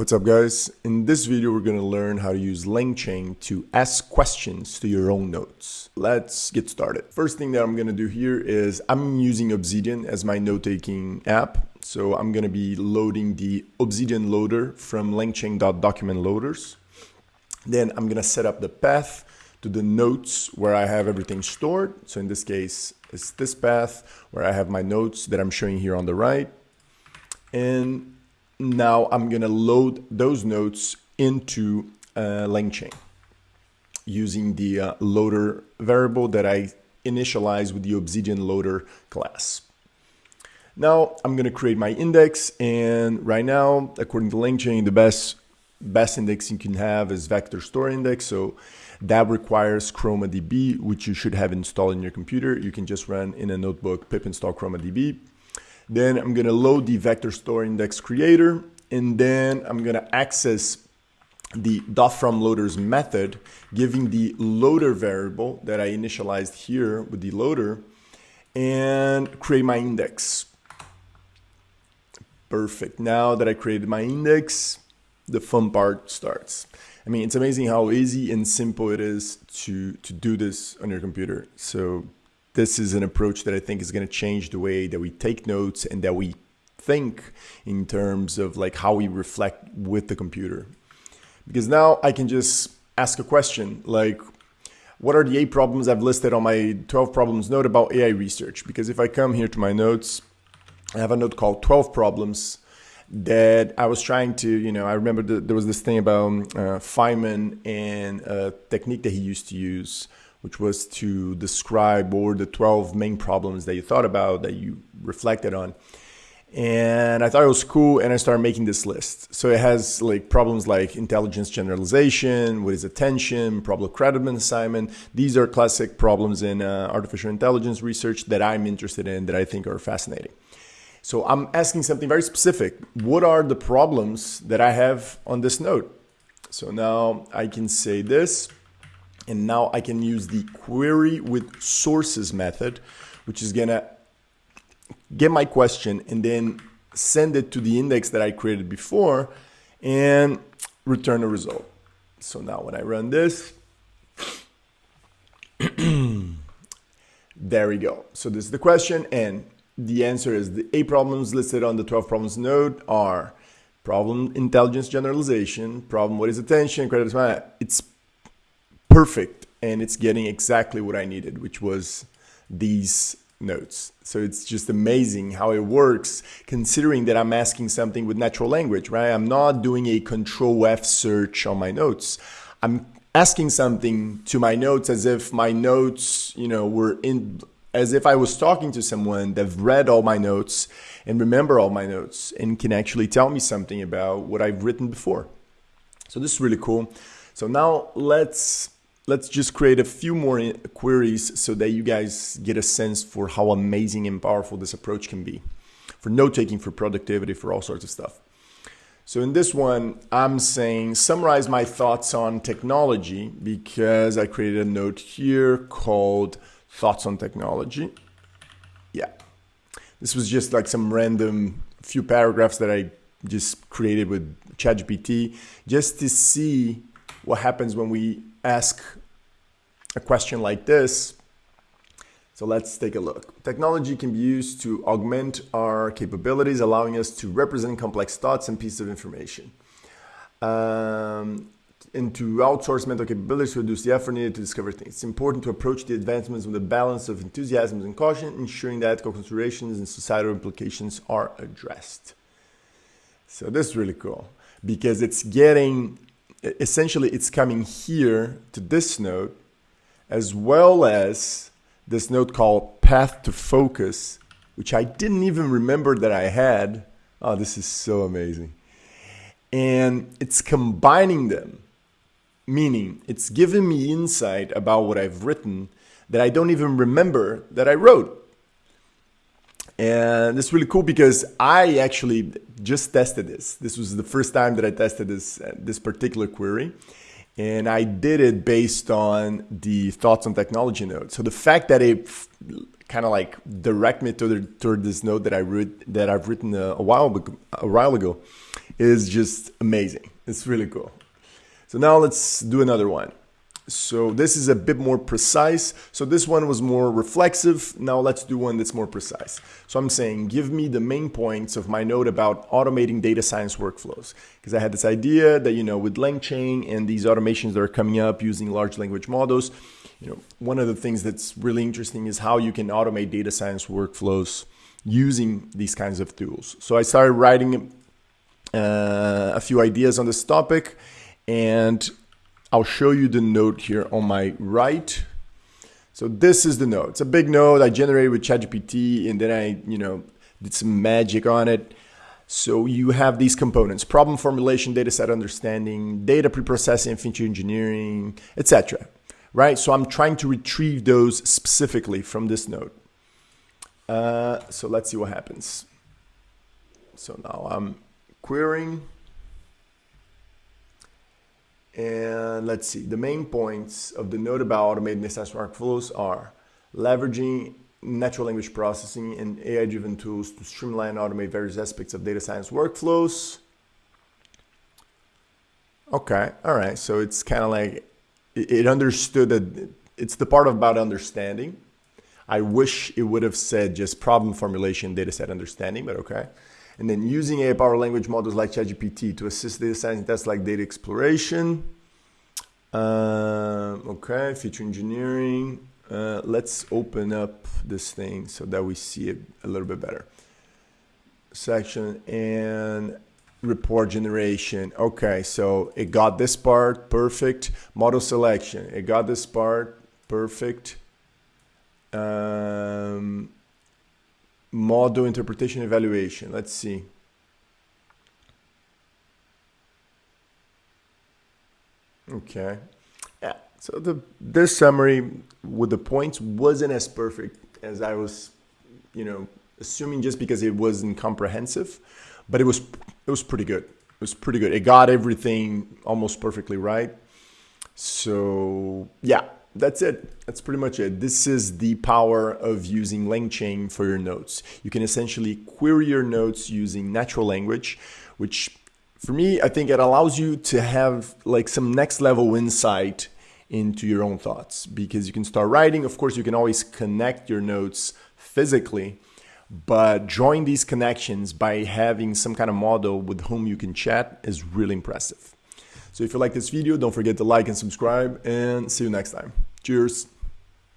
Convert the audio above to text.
What's up guys? In this video we're going to learn how to use LangChain to ask questions to your own notes. Let's get started. First thing that I'm going to do here is I'm using Obsidian as my note-taking app. So I'm going to be loading the Obsidian loader from langchain.document loaders. Then I'm going to set up the path to the notes where I have everything stored. So in this case, it's this path where I have my notes that I'm showing here on the right. And now I'm going to load those notes into uh, LangChain using the uh, loader variable that I initialize with the Obsidian loader class. Now I'm going to create my index and right now, according to LangChain, the best best index you can have is vector store index. So that requires ChromaDB, which you should have installed in your computer. You can just run in a notebook pip install ChromaDB. Then I'm going to load the vector store index creator, and then I'm going to access the dot from loaders method, giving the loader variable that I initialized here with the loader, and create my index. Perfect. Now that I created my index, the fun part starts. I mean, it's amazing how easy and simple it is to, to do this on your computer. So this is an approach that I think is going to change the way that we take notes and that we think in terms of like how we reflect with the computer. Because now I can just ask a question like, what are the eight problems I've listed on my 12 problems note about AI research? Because if I come here to my notes, I have a note called 12 problems that I was trying to, you know, I remember the, there was this thing about uh, Feynman and a technique that he used to use which was to describe what were the 12 main problems that you thought about, that you reflected on. And I thought it was cool, and I started making this list. So it has like problems like intelligence generalization, what is attention, problem creditment assignment. These are classic problems in uh, artificial intelligence research that I'm interested in, that I think are fascinating. So I'm asking something very specific. What are the problems that I have on this note? So now I can say this and now I can use the query with sources method, which is gonna get my question and then send it to the index that I created before and return a result. So now when I run this, there we go. So this is the question and the answer is the eight problems listed on the 12 problems node are problem intelligence generalization, problem what is attention, credit, it's perfect and it's getting exactly what I needed, which was these notes. So it's just amazing how it works considering that I'm asking something with natural language, right? I'm not doing a control F search on my notes. I'm asking something to my notes as if my notes, you know, were in as if I was talking to someone that read all my notes and remember all my notes and can actually tell me something about what I've written before. So this is really cool. So now let's let's just create a few more queries so that you guys get a sense for how amazing and powerful this approach can be for note taking, for productivity, for all sorts of stuff. So in this one, I'm saying summarize my thoughts on technology because I created a note here called thoughts on technology. Yeah, this was just like some random few paragraphs that I just created with ChatGPT just to see what happens when we ask a question like this. So let's take a look. Technology can be used to augment our capabilities, allowing us to represent complex thoughts and pieces of information. Um, and to outsource mental capabilities to reduce the effort needed to discover things. It's important to approach the advancements with a balance of enthusiasm and caution, ensuring that ethical considerations and societal implications are addressed. So this is really cool because it's getting, essentially it's coming here to this node as well as this note called path to focus, which I didn't even remember that I had. Oh, this is so amazing. And it's combining them, meaning it's giving me insight about what I've written that I don't even remember that I wrote. And it's really cool because I actually just tested this. This was the first time that I tested this, uh, this particular query and I did it based on the thoughts on technology note. So the fact that it kind of like direct me to the, toward this note that I wrote that I've written a, a while a while ago is just amazing. It's really cool. So now let's do another one. So this is a bit more precise. So this one was more reflexive. Now let's do one that's more precise. So I'm saying, give me the main points of my note about automating data science workflows. Because I had this idea that, you know, with LangChain and these automations that are coming up using large language models, you know, one of the things that's really interesting is how you can automate data science workflows using these kinds of tools. So I started writing uh, a few ideas on this topic and I'll show you the note here on my right. So this is the note. It's a big note I generated with ChatGPT and then I, you know, did some magic on it. So you have these components, problem formulation, data set understanding, data preprocessing, feature engineering, etc. Right? So I'm trying to retrieve those specifically from this note. Uh, so let's see what happens. So now I'm querying. And let's see, the main points of the note about automated assessment workflows are leveraging natural language processing and AI-driven tools to streamline and automate various aspects of data science workflows. Okay, all right. So it's kind of like it understood that it's the part about understanding. I wish it would have said just problem formulation, data set understanding, but okay and then using AI power language models like ChatGPT to assist data science tasks like data exploration. Uh, okay, feature engineering. Uh, let's open up this thing so that we see it a little bit better. Section and report generation. Okay, so it got this part, perfect. Model selection, it got this part, perfect. Um, model interpretation evaluation. Let's see. Okay. Yeah. So the this summary with the points wasn't as perfect as I was, you know, assuming just because it wasn't comprehensive, but it was it was pretty good. It was pretty good. It got everything almost perfectly right. So yeah, that's it. That's pretty much it. This is the power of using LangChain for your notes. You can essentially query your notes using natural language, which for me, I think it allows you to have like some next level insight into your own thoughts because you can start writing. Of course, you can always connect your notes physically, but drawing these connections by having some kind of model with whom you can chat is really impressive. So if you like this video, don't forget to like and subscribe and see you next time. Cheers.